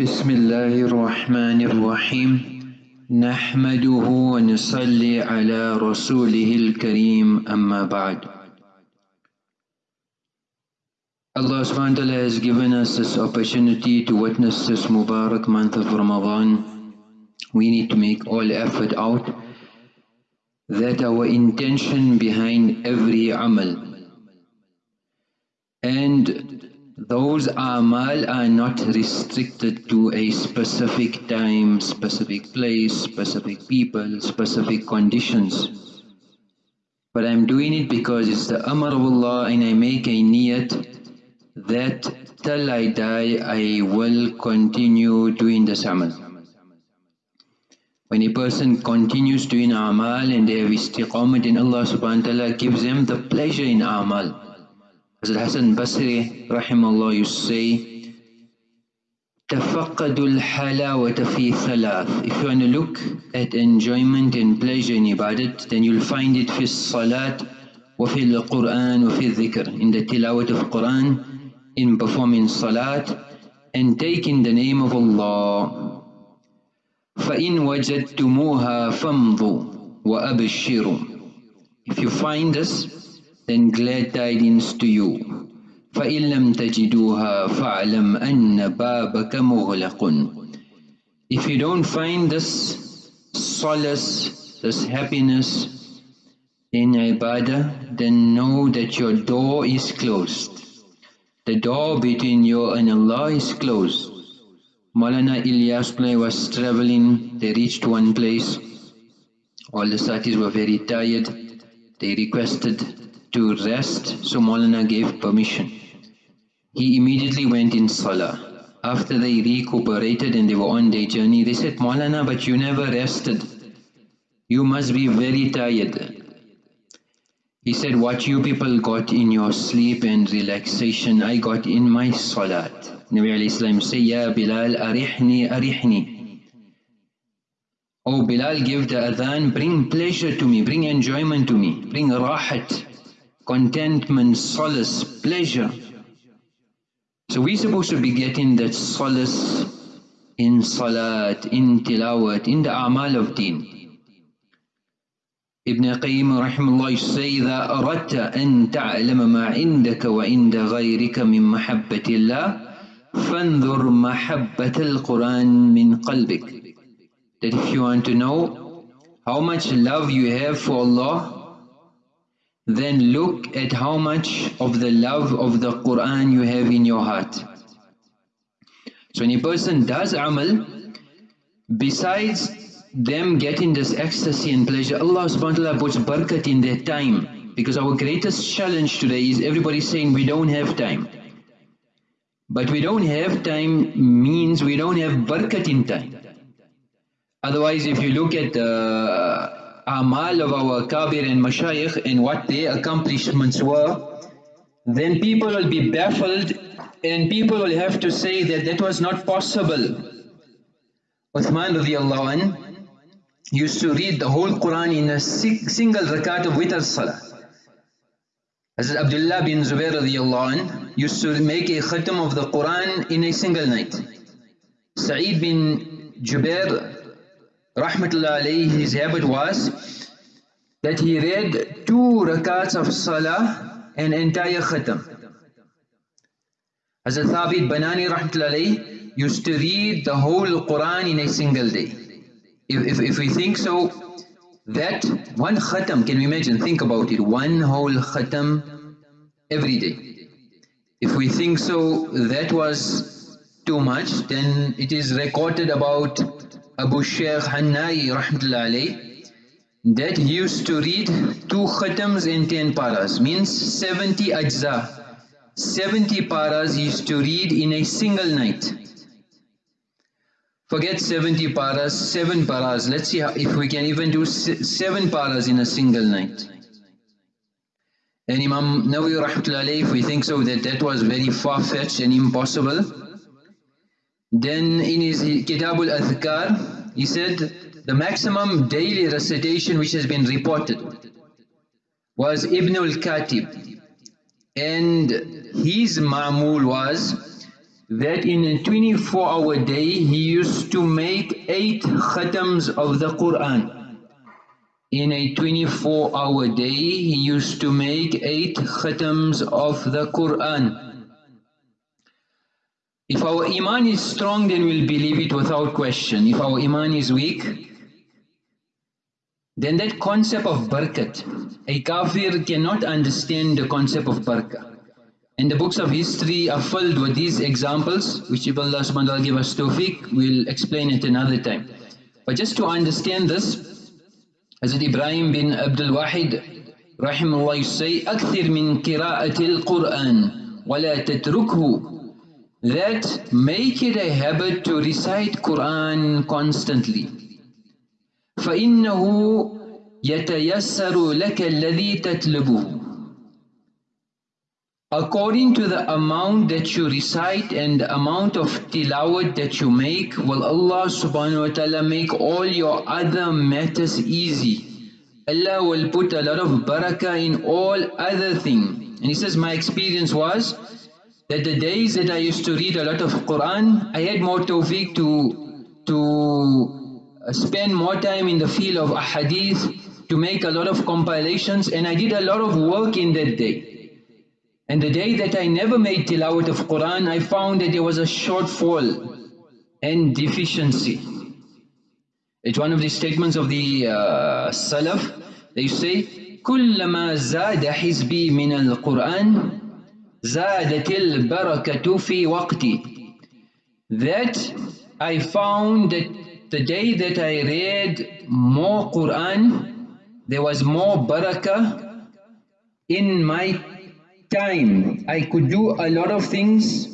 بسم الله الرحمن الرحيم نحمده ونصلي على رسوله الكريم أما بعد Allah subhanahu wa ta'ala has given us this opportunity to witness this Mubarak month of Ramadan. We need to make all effort out that our intention behind every amal and those amal are not restricted to a specific time, specific place, specific people, specific conditions. But I'm doing it because it's the Amr of Allah and I make a niyat that till I die I will continue doing this amal. When a person continues doing amal and they have in Allah subhanahu wa ta'ala gives them the pleasure in amal. Hazrat Hassan Basri rahimahullah to say, تفقدوا الحلاوة في ثلاث If you want to look at enjoyment and pleasure in ibadat, then you'll find it في الصلاة وفي القرآن وفي الذكر In the tilawat of Quran, in performing salat, and taking the name of Allah. فَإِن وَجَدْتُمُوهَا فَامْضُوا وَأَبْشِرُوا If you find this, then glad tidings to you. فإن لم تجدوها أن بابك مغلق. If you don't find this solace, this happiness in ibadah, then know that your door is closed. The door between you and Allah is closed. Maulana Ilyas was traveling, they reached one place. All the satis were very tired. They requested to rest, so Maulana gave permission. He immediately went in Salah. After they recuperated and they were on their journey, they said, Maulana, but you never rested. You must be very tired. He said, what you people got in your sleep and relaxation, I got in my salat. Nabi alayhi say, Ya Bilal, arihni, arihni. Oh Bilal, give the adhan, bring pleasure to me, bring enjoyment to me, bring rahat contentment, solace, pleasure. So we're supposed to be getting that solace in salat, in tilawat, in the amal of deen. Ibn Qayyim rahimahullah say that أردت أن تعلم ما عندك وعند غيرك من محبة الله فانظر محبة القرآن من قلبك That if you want to know how much love you have for Allah then look at how much of the love of the Qur'an you have in your heart. So when a person does amal, besides them getting this ecstasy and pleasure, Allah subhanahu wa ta'ala puts barakat in their time. Because our greatest challenge today is everybody saying we don't have time. But we don't have time means we don't have barakat in time. Otherwise if you look at the amal of our kabir and mashayikh and what their accomplishments were, then people will be baffled and people will have to say that that was not possible. Uthman radiallahu anh used to read the whole Quran in a single rakat of witr salah. Hazrat Abdullah bin Zubair radiallahu anh used to make a khatam of the Quran in a single night. Sa'id bin Jubair rahmatullah his habit was that he read two rakats of salah and entire khatam. Hazrat Thabit Banani rahmatullah used to read the whole Quran in a single day. If, if, if we think so, that one khatam, can we imagine, think about it, one whole khatam every day. If we think so, that was too much, then it is recorded about Abu Shaykh Hannai that he used to read two khatams in 10 paras, means 70 ajza. 70 paras he used to read in a single night. Forget 70 paras, 7 paras. Let's see if we can even do 7 paras in a single night. And Imam Nawawi if we think so that that was very far-fetched and impossible, then in his Kitab al-Adhkar, he said the maximum daily recitation which has been reported was Ibn al-Katib and his ma'mul was that in a 24 hour day he used to make 8 khatams of the Qur'an. In a 24 hour day he used to make 8 khatams of the Qur'an. If our iman is strong then we'll believe it without question. If our iman is weak then that concept of barakat, a kafir cannot understand the concept of barakah. And the books of history are filled with these examples, which if Allah subhanahu wa ta'ala give us tawfiq, we'll explain it another time. But just to understand this, Hazrat Ibrahim bin Abdul Wahid, rahimahullah, you say, أكثر من قراءة القرآن ولا تتركه that make it a habit to recite Quran constantly. فإنه يتيسر لك الذي تطلبه According to the amount that you recite and the amount of tilawat that you make, will Allah subhanahu wa ta'ala make all your other matters easy. Allah will put a lot of barakah in all other things. And he says, my experience was that the days that I used to read a lot of Quran, I had more tawfiq to, to spend more time in the field of ahadith, to make a lot of compilations, and I did a lot of work in that day. And the day that I never made tilawat of Qur'an, I found that there was a shortfall and deficiency. It's one of the statements of the uh, Salaf. They say, كلما زاد حزبي من القرآن زادت البركة في وقتي. That I found that the day that I read more Qur'an, there was more barakah in my time. I could do a lot of things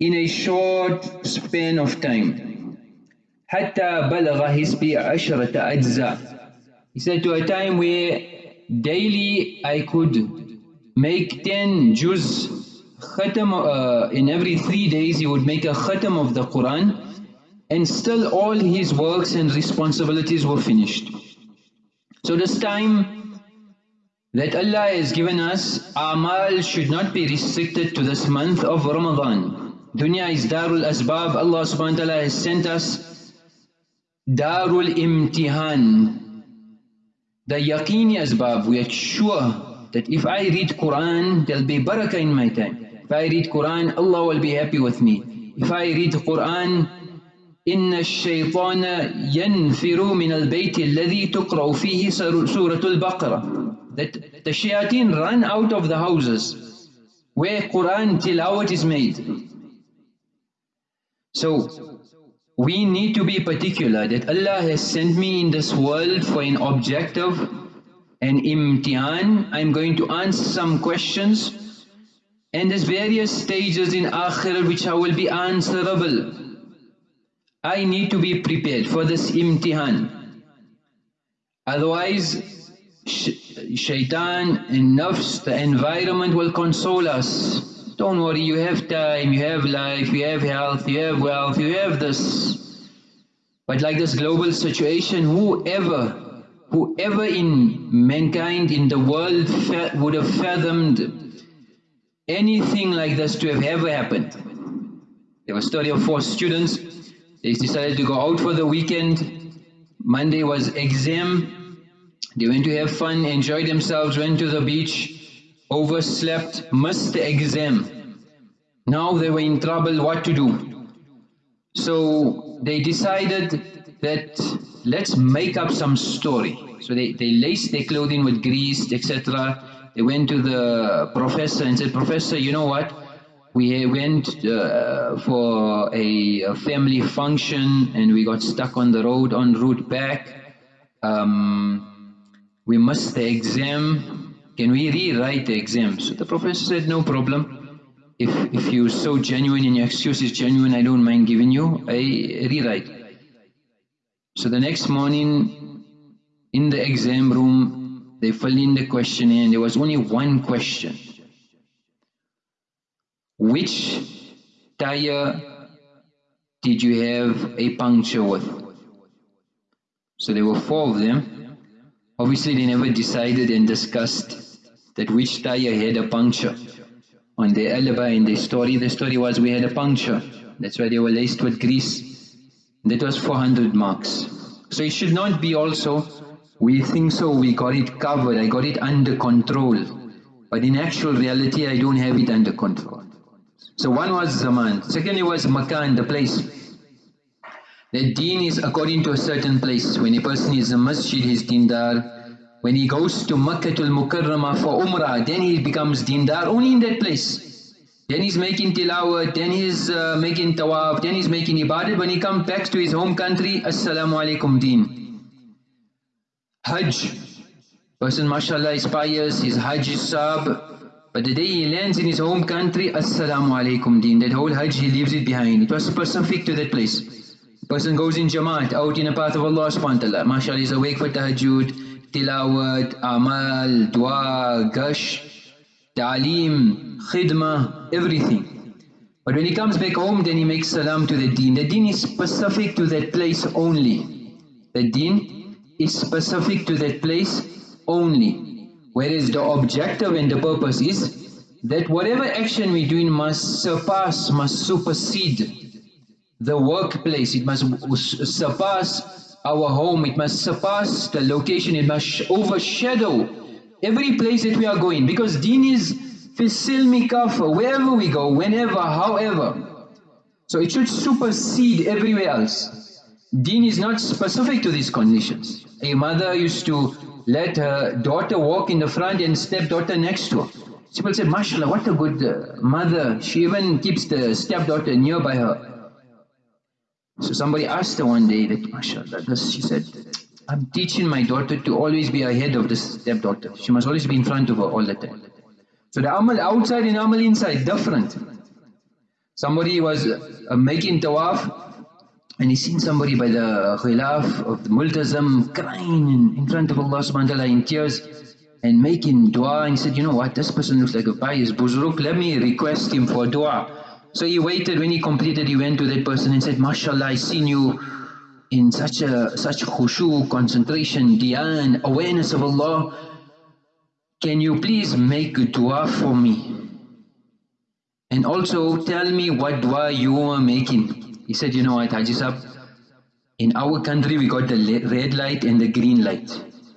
in a short span of time. حتى بلغ حسبي عشرة أجزاء. He said to a time where daily I could make 10 juz khatam, uh, in every three days he would make a khatam of the Quran and still all his works and responsibilities were finished. So this time that Allah has given us, amal should not be restricted to this month of Ramadan. Dunya is Darul Asbab, Allah subhanahu wa ta'ala has sent us Darul Imtihan. The yaqini asbab, we are sure that if I read Quran, there'll be barakah in my time. If I read Quran, Allah will be happy with me. If I read Quran, إن الشيطان ينفر من البيت الذي تقرأ فيه سورة البقرة that the shayateen run out of the houses where Quran tilawat is made. So, we need to be particular that Allah has sent me in this world for an objective, an imtihan. I'm going to answer some questions and there's various stages in akhirah which I will be answerable. I need to be prepared for this imtihan. Otherwise, shaitan and nafs, the environment will console us. Don't worry, you have time, you have life, you have health, you have wealth, you have this. But like this global situation, whoever, whoever in mankind, in the world would have fathomed anything like this to have ever happened. There was a story of four students, they decided to go out for the weekend. Monday was exam, they went to have fun, enjoy themselves, went to the beach, overslept, missed the exam. Now they were in trouble what to do. So they decided that let's make up some story. So they, they laced their clothing with grease, etc. They went to the professor and said, Professor, you know what? We went uh, for a, family function and we got stuck on the road en route back. Um, we missed the exam, can we rewrite the exam? So the professor said, no problem. If, if you're so genuine and your excuse is genuine, I don't mind giving you a rewrite. So the next morning, in the exam room, they filled in the questionnaire and there was only one question. Which tire did you have a puncture with? So there were four of them. Obviously they never decided and discussed that which tire had a puncture. On their alibi and their story. The story was we had a puncture. That's why they were laced with grease. That was 400 marks. So it should not be also, we think so, we got it covered, I got it under control. But in actual reality, I don't have it under control. So one was Zaman. Secondly was Makan, the place. The deen is according to a certain place. When a person is a masjid, he's dindar. When he goes to Makkah al-Mukarramah for Umrah, then he becomes dindar only in that place. Then he's making tilawat, then he's uh, making tawaf, then he's making ibadat. When he comes back to his home country, Assalamu alaikum deen. Hajj. Person mashallah is pious, his Hajj sab. But the day he lands in his home country, Assalamu alaikum deen. That whole Hajj he leaves it behind. It was specific to that place. Person goes in Jamaat, out in the path of Allah subhanahu wa ta'ala. Mashallah is awake for tahajjud, tilawat, amal, dua, gasht, ta'aleem, khidmah, everything. But when he comes back home, then he makes salam to the deen. The deen is specific to that place only. The deen is specific to that place only. Whereas the objective and the purpose is that whatever action we do must surpass, must supersede the workplace. It must surpass our home, it must surpass the location, it must overshadow every place that we are going because deen is fisilmi kafa, wherever we go, whenever, however. So it should supersede everywhere else. Deen is not specific to these conditions. A mother used to let her daughter walk in the front and stepdaughter next to her. People say, mashallah, what a good uh, mother. She even keeps the stepdaughter nearby her. So somebody asked her one day that, mashallah, she said, I'm teaching my daughter to always be ahead of the stepdaughter. She must always be in front of her all the time. So the amal outside and amal inside, different. Somebody was uh, making tawaf and he seen somebody by the ghilaf of the multazam crying in, front of Allah subhanahu wa ta'ala in tears and making dua and he said, you know what, this person looks like a pious buzurg, let me request him for dua. So he waited, when he completed, he went to that person and said, MashaAllah, I seen you in such a such khushu, concentration, dhyan, awareness of Allah. Can you please make a dua for me? And also tell me what dua you are making. He said, you know what, Haji Sahib, in our country we got the red light and the green light.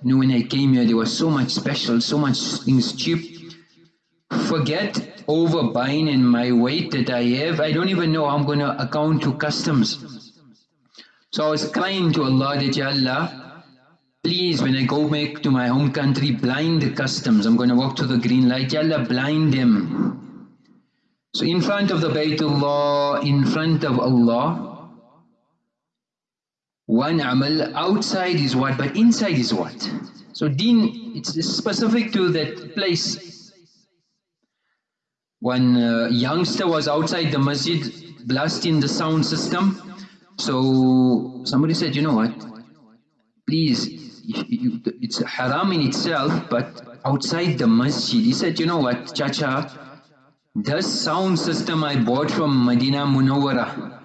You know, when I came here, there was so much special, so much things cheap. Forget over buying in my weight that I have, I don't even know I'm going to account to customs. So I was crying to Allah that, Ya Allah, please when I go back to my home country, blind the customs. I'm going to walk to the green light. Ya Allah, blind them. So in front of the Baytullah, in front of Allah, one amal, outside is what, but inside is what? So deen, it's specific to that place one uh, youngster was outside the masjid blasting the sound system. So somebody said, you know what, please, it's haram in itself, but outside the masjid, he said, you know what, Chacha, this sound system I bought from Medina Munawwara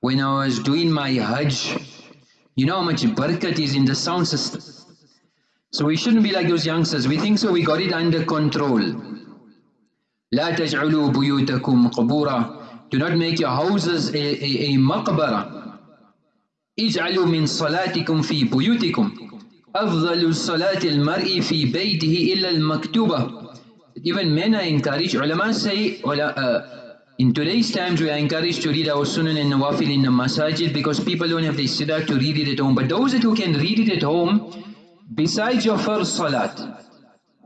when I was doing my Hajj, you know how much barakat is in the sound system. So we shouldn't be like those youngsters. We think so, we got it under control. لا تجعلوا بيوتكم قبورا Do not make your houses a, a, a مقبرة اجعلوا من صلاتكم في بيوتكم أفضل صلاة المرء في بيته إلا المكتوبة Even men are encouraged, ulama say, uh, in today's times we are encouraged to read our sunan and nawafil in the masajid because people don't have the istidah to read it at home. But those who can read it at home, besides your first salat,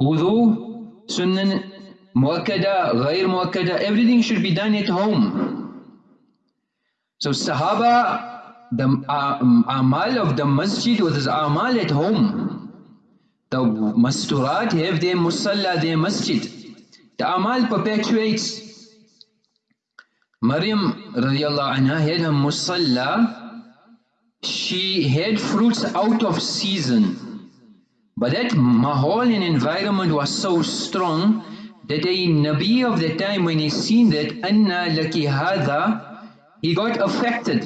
wudu, sunan muakkada, ghair muakkada, everything should be done at home. So Sahaba, the uh, amal of the masjid was amal at home. The masturat have their musalla, their masjid. The amal perpetuates. Maryam radiallahu anha had her musalla, she had fruits out of season. But that mahal and environment was so strong that a Nabi of the time when he seen that anna laki hadha he got affected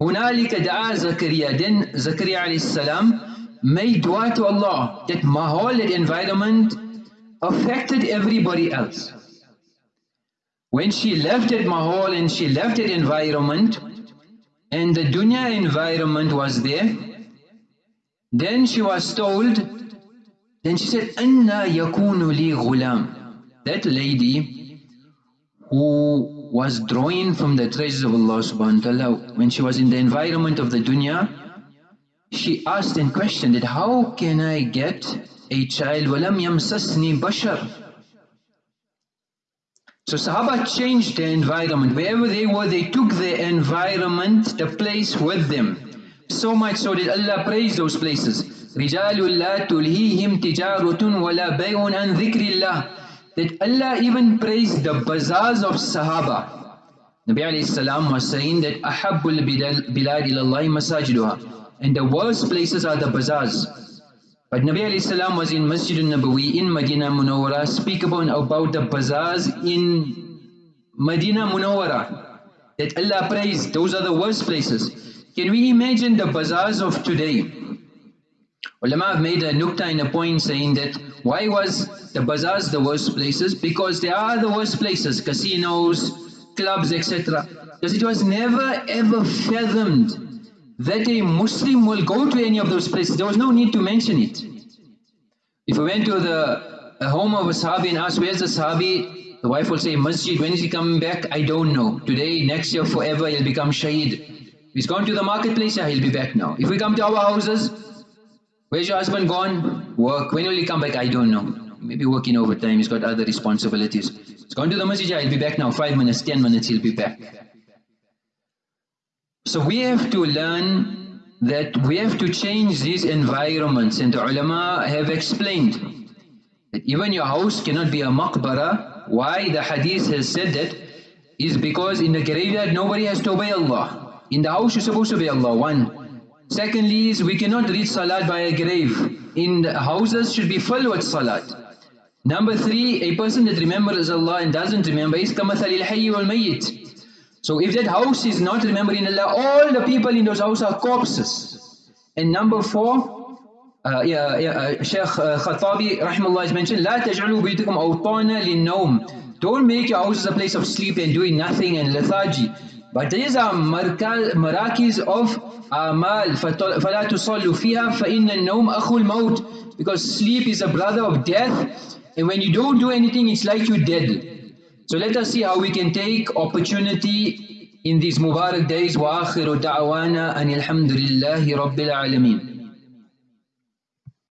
هنالك دعا Zakaria then Zakaria alayhi salam made dua to Allah that mahal that environment affected everybody else When she left that mahal and she left that environment, and the dunya environment was there, then she was told, then she said, Anna yakunu li ghulam. That lady who was drawing from the treasures of Allah subhanahu wa ta'ala, when she was in the environment of the dunya, she asked and questioned it, how can I get a child? وَلَمْ يَمْسَسْنِي بَشَرٍ so Sahaba changed their environment. Wherever they were, they took their environment, the place with them. So much so that Allah praised those places. رِجَالُ لَا تُلْهِيهِمْ تِجَارُةٌ وَلَا بَيْءٌ عَنْ ذِكْرِ اللَّهِ that Allah even praised the bazaars of Sahaba. Nabi salam was saying that ahabbul bilad ilallahi masajiduha and the worst places are the bazaars. But Nabi alayhi salam was in Masjid al-Nabawi in Madinah Munawwara speak about the bazaars in Madinah Munawwara that Allah praised those are the worst places. Can we imagine the bazaars of today? Ulama have made a nukta in a point saying that why was the bazaars the worst places? Because they are the worst places, casinos, clubs, etc. Because it was never ever fathomed that a Muslim will go to any of those places. There was no need to mention it. If we went to the home of a Sahabi and asked, where's the Sahabi? The wife will say, Masjid, when is he coming back? I don't know. Today, next year, forever, he'll become Shaheed. He's gone to the marketplace, yeah, he'll be back now. If we come to our houses, where's your husband gone? Work. When will he come back? I don't know. Maybe working overtime, he's got other responsibilities. He's gone to the masjid, he'll be back now. Five minutes, ten minutes, he'll be back. So we have to learn that we have to change these environments and the ulama have explained that even your house cannot be a maqbara. Why the hadith has said that is because in the graveyard nobody has to obey Allah. In the house you're supposed to obey Allah, one. Secondly is we cannot read salat by a grave. In the houses should be full with salat. Number three, a person that remembers Allah and doesn't remember is kamathal al-hayy wal-mayyit. So if that house is not remembering Allah, all the people in those houses are corpses. And number four, uh, yeah, yeah, uh, Shaykh uh, Khattabi rahimahullah has mentioned, لا تجعلوا بيوتكم أوطانا للنوم. Don't make your houses a place of sleep and doing nothing and lethargy. But these are marakis of amal. فَلَا تُصَلُّوا فِيهَا فَإِنَّ النَّوْمَ أَخُو الْمَوْتِ Because sleep is a brother of death. And when you don't do anything, it's like you're dead. So let us see how we can take opportunity in these Mubarak days. وآخر دعوانا أن الحمد لله رب العالمين